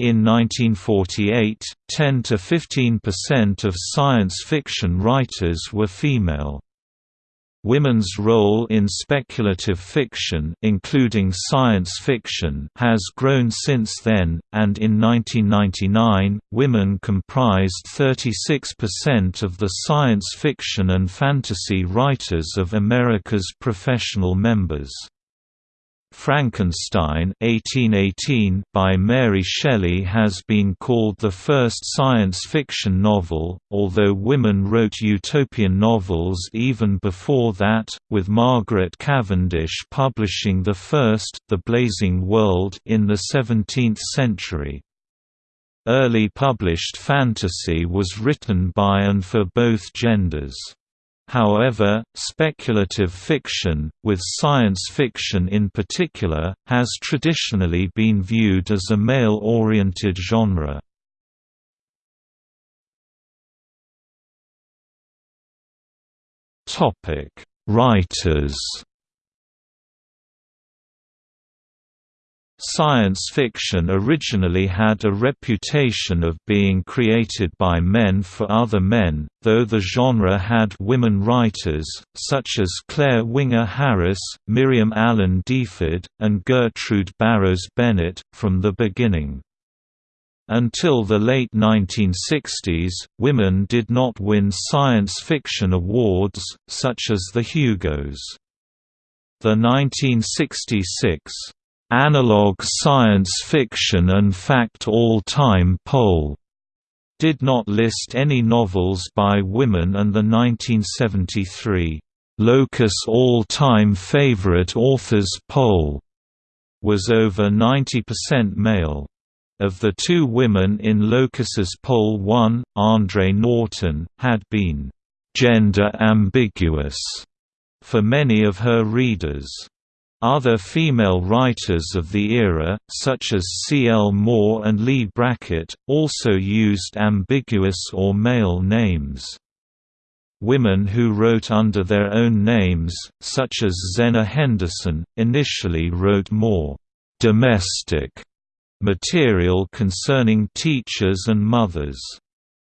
In 1948, 10 to 15% of science fiction writers were female. Women's role in speculative fiction including science fiction has grown since then, and in 1999, women comprised 36% of the science fiction and fantasy writers of America's professional members. Frankenstein 1818 by Mary Shelley has been called the first science fiction novel, although women wrote utopian novels even before that, with Margaret Cavendish publishing the first, The Blazing World in the 17th century. Early published fantasy was written by and for both genders. However, speculative fiction, with science fiction in particular, has traditionally been viewed as a male-oriented genre. Writers Science fiction originally had a reputation of being created by men for other men, though the genre had women writers, such as Clare Winger Harris, Miriam Allen Deford, and Gertrude Barrows Bennett, from the beginning. Until the late 1960s, women did not win science fiction awards, such as the Hugos. The 1966 Analog Science Fiction and Fact All-Time Poll did not list any novels by women and the 1973 Locus All-Time Favorite Authors Poll was over 90% male. Of the two women in Locus's poll one, Andre Norton, had been «gender ambiguous» for many of her readers. Other female writers of the era, such as C. L. Moore and Leigh Brackett, also used ambiguous or male names. Women who wrote under their own names, such as Zenna Henderson, initially wrote more «domestic» material concerning teachers and mothers.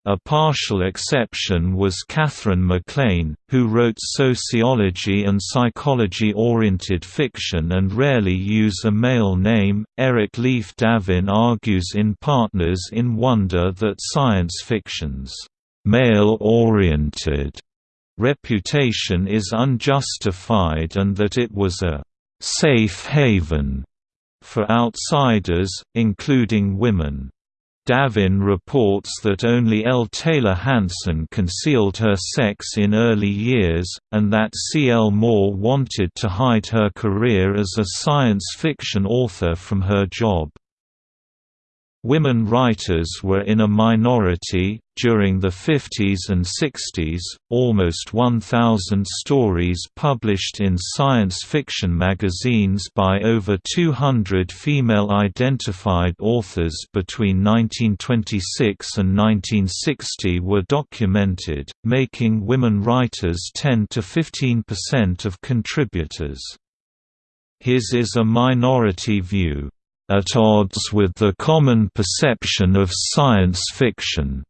A partial exception was Katherine MacLean, who wrote sociology and psychology-oriented fiction and rarely use a male name. Eric Leif Davin argues in Partners in Wonder that science fiction's male-oriented reputation is unjustified and that it was a safe haven for outsiders, including women. Davin reports that only L. Taylor Hansen concealed her sex in early years, and that C. L. Moore wanted to hide her career as a science fiction author from her job. Women writers were in a minority. During the 50s and 60s, almost 1,000 stories published in science fiction magazines by over 200 female identified authors between 1926 and 1960 were documented, making women writers 10 to 15% of contributors. His is a minority view at odds with the common perception of science fiction.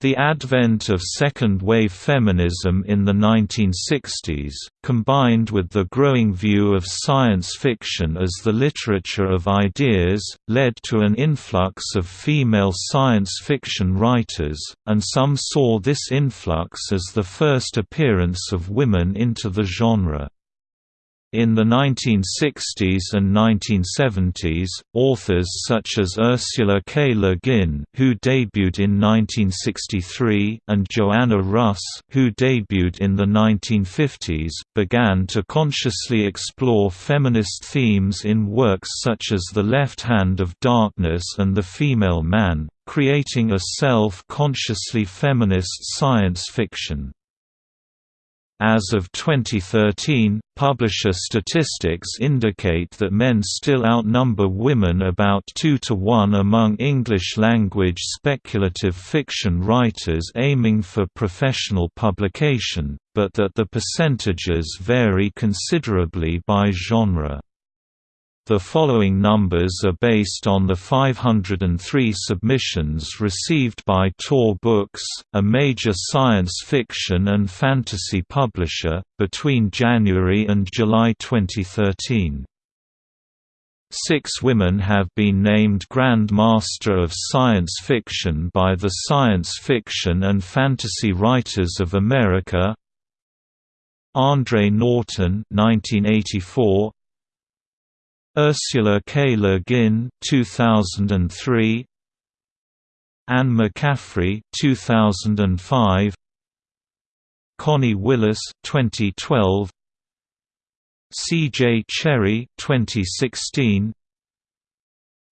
The advent of second-wave feminism in the 1960s, combined with the growing view of science fiction as the literature of ideas, led to an influx of female science fiction writers, and some saw this influx as the first appearance of women into the genre. In the 1960s and 1970s, authors such as Ursula K. Le Guin, who debuted in 1963, and Joanna Russ, who debuted in the 1950s, began to consciously explore feminist themes in works such as The Left Hand of Darkness and The Female Man, creating a self-consciously feminist science fiction. As of 2013, publisher statistics indicate that men still outnumber women about 2 to 1 among English-language speculative fiction writers aiming for professional publication, but that the percentages vary considerably by genre. The following numbers are based on the 503 submissions received by Tor Books, a major science fiction and fantasy publisher, between January and July 2013. Six women have been named Grand Master of Science Fiction by the Science Fiction and Fantasy Writers of America Andre Norton 1984, Ursula K. Le Guin 2003 Anne McCaffrey 2005 Connie Willis 2012 C.J. Cherryh 2016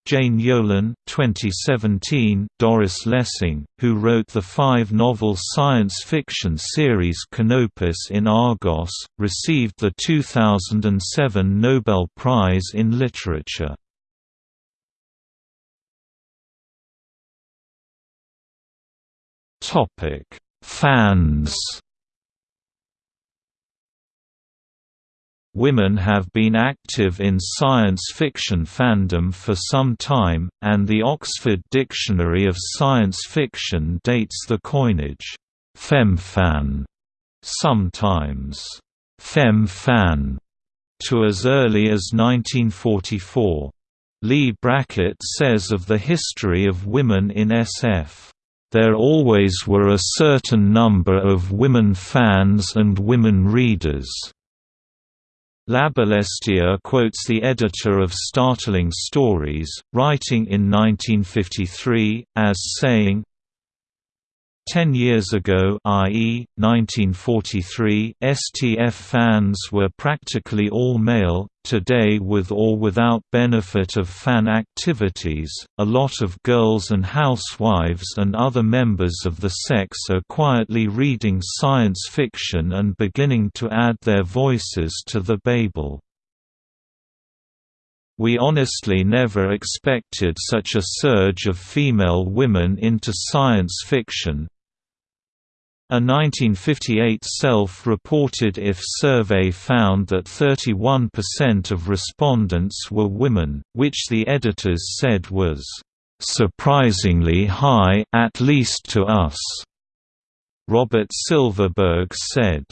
Jane Yolen 2017, Doris Lessing, who wrote the five-novel science fiction series Canopus in Argos, received the 2007 Nobel Prize in Literature. Fans Women have been active in science fiction fandom for some time, and the Oxford Dictionary of Science Fiction dates the coinage, femfan, sometimes fem-fan, to as early as 1944. Leigh Brackett says of the history of women in SF, "...there always were a certain number of women fans and women readers." Larbalestier quotes the editor of Startling Stories, writing in 1953, as saying, Ten years ago i.e., 1943, STF fans were practically all male, today with or without benefit of fan activities, a lot of girls and housewives and other members of the sex are quietly reading science fiction and beginning to add their voices to the Babel. We honestly never expected such a surge of female women into science fiction, a 1958 self-reported IF survey found that 31% of respondents were women, which the editors said was, "...surprisingly high at least to us." Robert Silverberg said,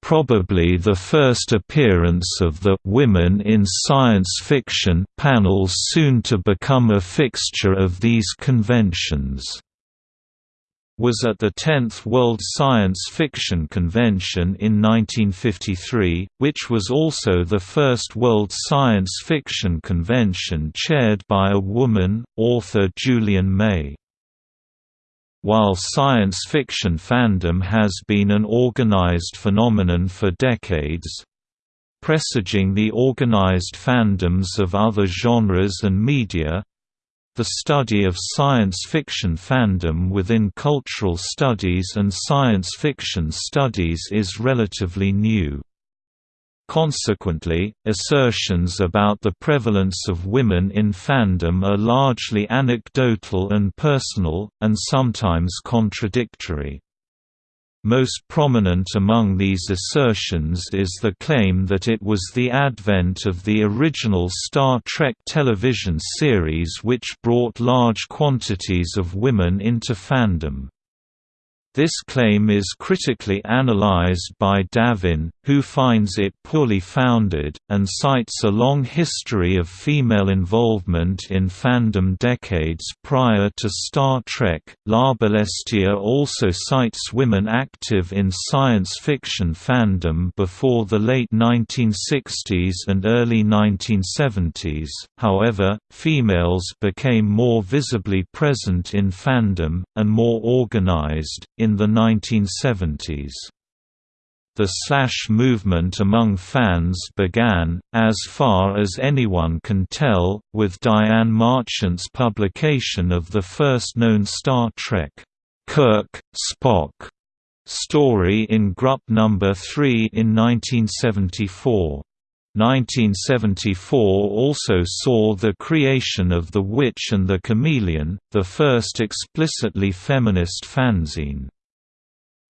probably the first appearance of the «Women in Science Fiction» panels soon to become a fixture of these conventions was at the 10th World Science Fiction Convention in 1953, which was also the first World Science Fiction Convention chaired by a woman, author Julian May. While science fiction fandom has been an organized phenomenon for decades, presaging the organized fandoms of other genres and media, the study of science fiction fandom within cultural studies and science fiction studies is relatively new. Consequently, assertions about the prevalence of women in fandom are largely anecdotal and personal, and sometimes contradictory. Most prominent among these assertions is the claim that it was the advent of the original Star Trek television series which brought large quantities of women into fandom. This claim is critically analyzed by Davin, who finds it poorly founded, and cites a long history of female involvement in fandom decades prior to Star Trek. Larbalestier also cites women active in science fiction fandom before the late 1960s and early 1970s, however, females became more visibly present in fandom, and more organized, in the 1970s. The slash movement among fans began, as far as anyone can tell, with Diane Marchant's publication of the first known Star Trek, Kirk, Spock story in Grup No. 3 in 1974. 1974 also saw the creation of The Witch and the Chameleon, the first explicitly feminist fanzine.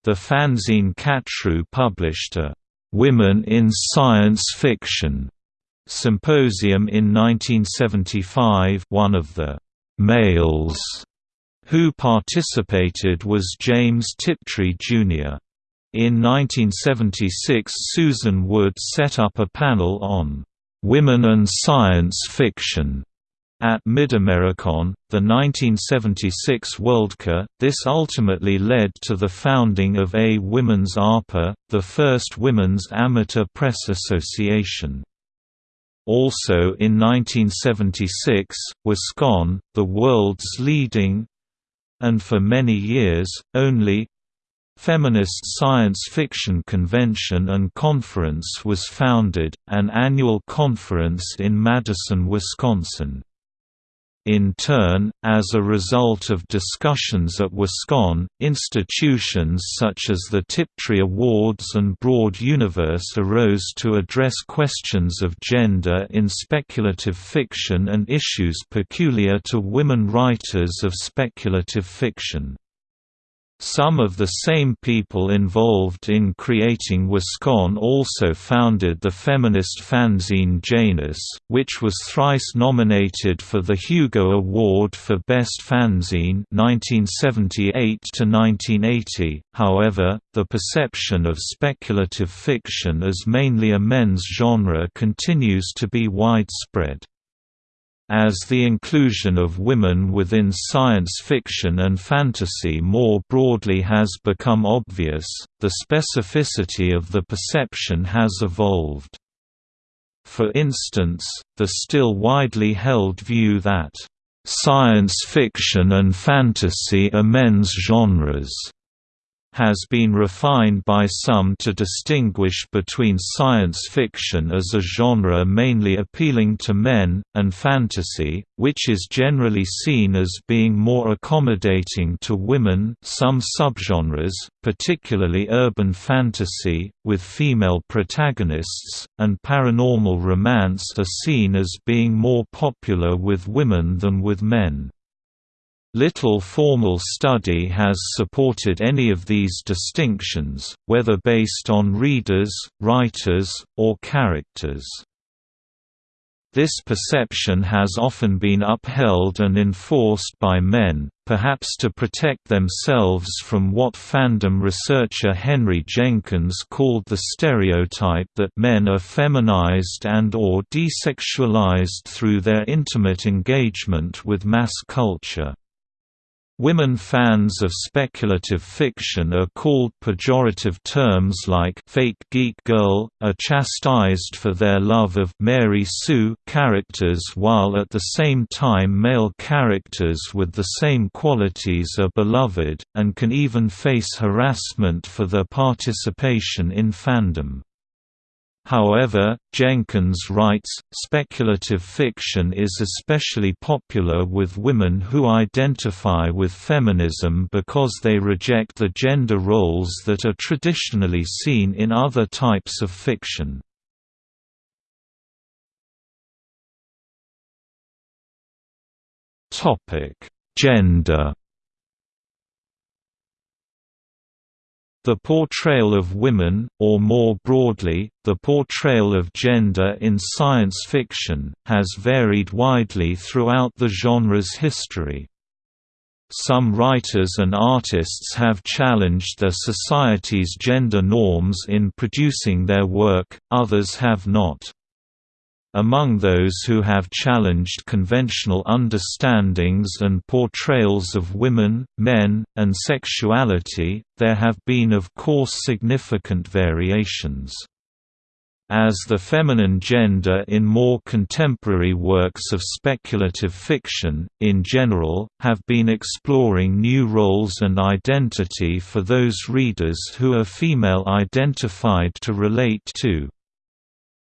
The fanzine Khatru published a «Women in Science Fiction» Symposium in 1975 one of the «males» who participated was James Tiptree, Jr. In 1976 Susan Wood set up a panel on «women and science fiction» At Mid-Americon, the 1976 Worldcon, this ultimately led to the founding of A Women's ARPA, the first women's amateur press association. Also in 1976, WisCon, the world's leading and for many years, only Feminist Science Fiction Convention and Conference was founded, an annual conference in Madison, Wisconsin. In turn, as a result of discussions at WisCon, institutions such as the Tiptree Awards and Broad Universe arose to address questions of gender in speculative fiction and issues peculiar to women writers of speculative fiction. Some of the same people involved in creating WisCon also founded the feminist fanzine Janus, which was thrice nominated for the Hugo Award for Best Fanzine 1978 However, the perception of speculative fiction as mainly a men's genre continues to be widespread. As the inclusion of women within science fiction and fantasy more broadly has become obvious, the specificity of the perception has evolved. For instance, the still widely held view that, "...science fiction and fantasy are men's genres." Has been refined by some to distinguish between science fiction as a genre mainly appealing to men, and fantasy, which is generally seen as being more accommodating to women some subgenres, particularly urban fantasy, with female protagonists, and paranormal romance are seen as being more popular with women than with men. Little formal study has supported any of these distinctions, whether based on readers, writers, or characters. This perception has often been upheld and enforced by men, perhaps to protect themselves from what fandom researcher Henry Jenkins called the stereotype that men are feminized and or desexualized through their intimate engagement with mass culture. Women fans of speculative fiction are called pejorative terms like fake geek girl, are chastised for their love of Mary Sue characters while at the same time male characters with the same qualities are beloved, and can even face harassment for their participation in fandom. However, Jenkins writes, speculative fiction is especially popular with women who identify with feminism because they reject the gender roles that are traditionally seen in other types of fiction. Gender The portrayal of women, or more broadly, the portrayal of gender in science fiction, has varied widely throughout the genre's history. Some writers and artists have challenged their society's gender norms in producing their work, others have not. Among those who have challenged conventional understandings and portrayals of women, men, and sexuality, there have been of course significant variations. As the feminine gender in more contemporary works of speculative fiction, in general, have been exploring new roles and identity for those readers who are female identified to relate to.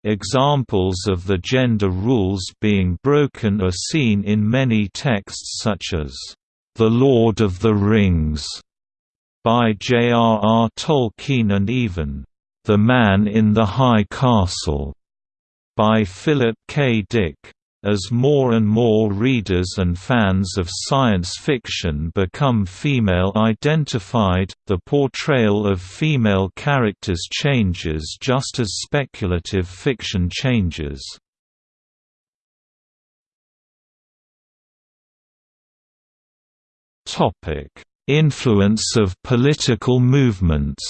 Examples of the gender rules being broken are seen in many texts such as, "'The Lord of the Rings' by J.R.R. Tolkien and even, "'The Man in the High Castle' by Philip K. Dick. As more and more readers and fans of science fiction become female-identified, the portrayal of female characters changes just as speculative fiction changes. Influence of political movements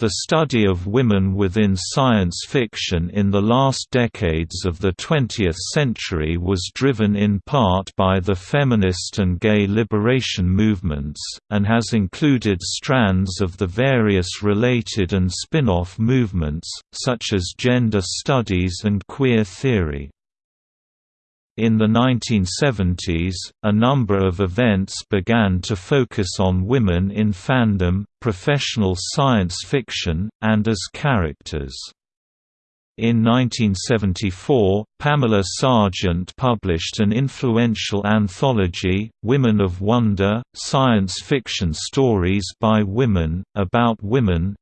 The study of women within science fiction in the last decades of the 20th century was driven in part by the feminist and gay liberation movements, and has included strands of the various related and spin-off movements, such as gender studies and queer theory. In the 1970s, a number of events began to focus on women in fandom, professional science fiction, and as characters. In 1974, Pamela Sargent published an influential anthology, Women of Wonder, Science Fiction Stories by Women, about women,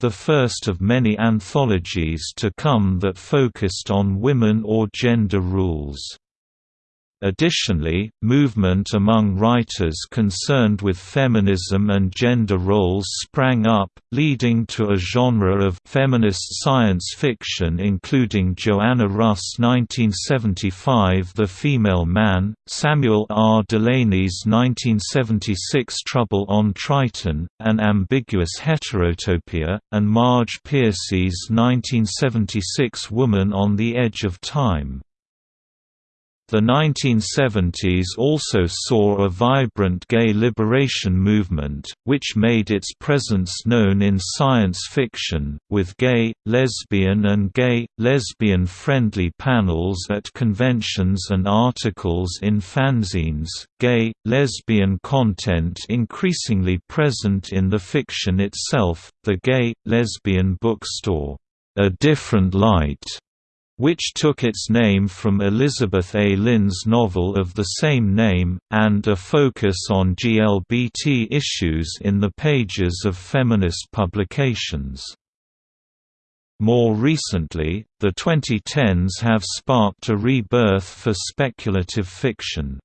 the first of many anthologies to come that focused on women or gender rules. Additionally, movement among writers concerned with feminism and gender roles sprang up, leading to a genre of feminist science fiction including Joanna Russ' 1975 The Female Man, Samuel R. Delany's 1976 Trouble on Triton, An Ambiguous Heterotopia, and Marge Piercy's 1976 Woman on the Edge of Time. The 1970s also saw a vibrant gay liberation movement, which made its presence known in science fiction, with gay, lesbian and gay, lesbian-friendly panels at conventions and articles in fanzines, gay, lesbian content increasingly present in the fiction itself, the gay, lesbian bookstore, A Different Light which took its name from Elizabeth A. Lynn's novel of the same name, and a focus on GLBT issues in the pages of feminist publications. More recently, the 2010s have sparked a rebirth for speculative fiction.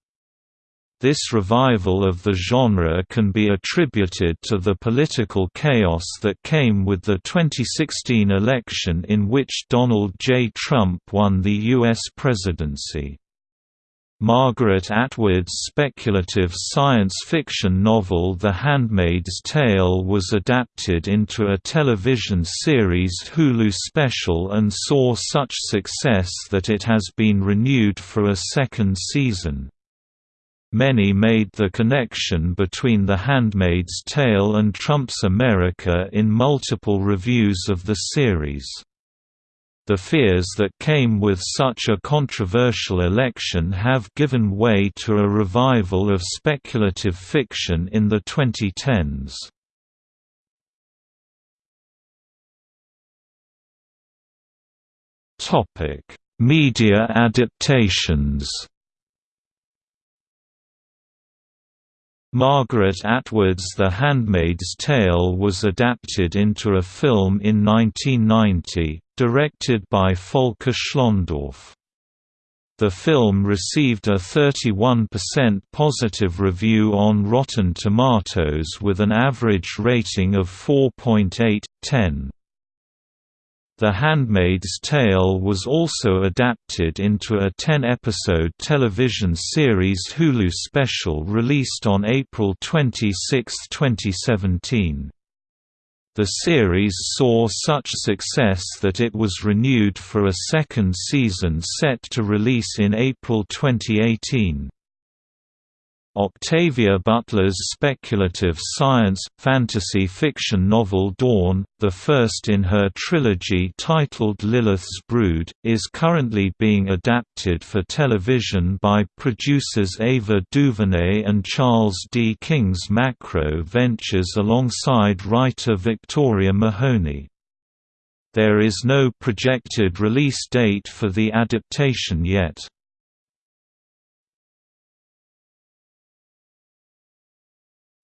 This revival of the genre can be attributed to the political chaos that came with the 2016 election in which Donald J. Trump won the U.S. presidency. Margaret Atwood's speculative science fiction novel The Handmaid's Tale was adapted into a television series Hulu special and saw such success that it has been renewed for a second season. Many made the connection between The Handmaid's Tale and Trump's America in multiple reviews of the series. The fears that came with such a controversial election have given way to a revival of speculative fiction in the 2010s. Media adaptations Margaret Atwood's The Handmaid's Tale was adapted into a film in 1990, directed by Volker Schlöndorff. The film received a 31% positive review on Rotten Tomatoes with an average rating of 4.8/10. The Handmaid's Tale was also adapted into a 10-episode television series Hulu special released on April 26, 2017. The series saw such success that it was renewed for a second season set to release in April 2018. Octavia Butler's speculative science, fantasy fiction novel Dawn, the first in her trilogy titled Lilith's Brood, is currently being adapted for television by producers Ava DuVernay and Charles D. King's Macro Ventures alongside writer Victoria Mahoney. There is no projected release date for the adaptation yet.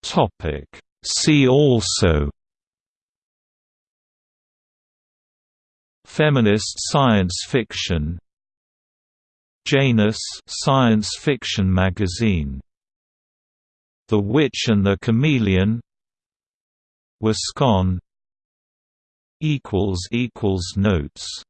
Topic. See also Feminist science fiction Janus science fiction magazine The Witch and the Chameleon WisCon equals equals notes